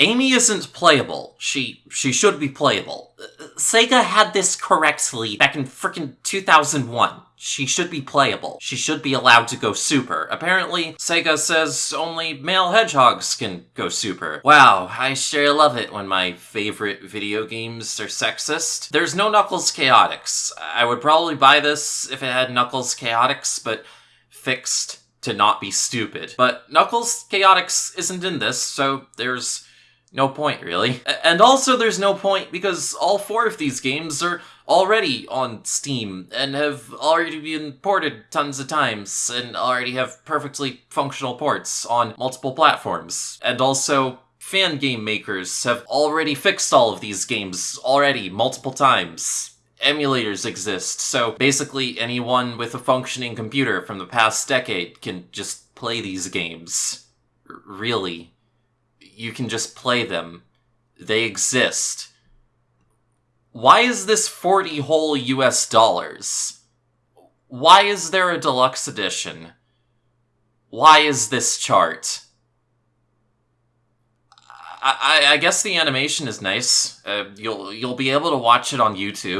Amy isn't playable. She she should be playable. Uh, Sega had this correctly back in frickin' 2001. She should be playable. She should be allowed to go super. Apparently, Sega says only male hedgehogs can go super. Wow, I sure love it when my favorite video games are sexist. There's no Knuckles Chaotix. I would probably buy this if it had Knuckles Chaotix, but fixed to not be stupid. But Knuckles Chaotix isn't in this, so there's no point, really. And also, there's no point because all four of these games are already on Steam and have already been ported tons of times and already have perfectly functional ports on multiple platforms. And also, fan game makers have already fixed all of these games already multiple times. Emulators exist, so basically anyone with a functioning computer from the past decade can just play these games. R- really you can just play them. They exist. Why is this 40 whole US dollars? Why is there a deluxe edition? Why is this chart? I, I, guess the animation is nice. Uh, you'll you'll be able to watch it on YouTube.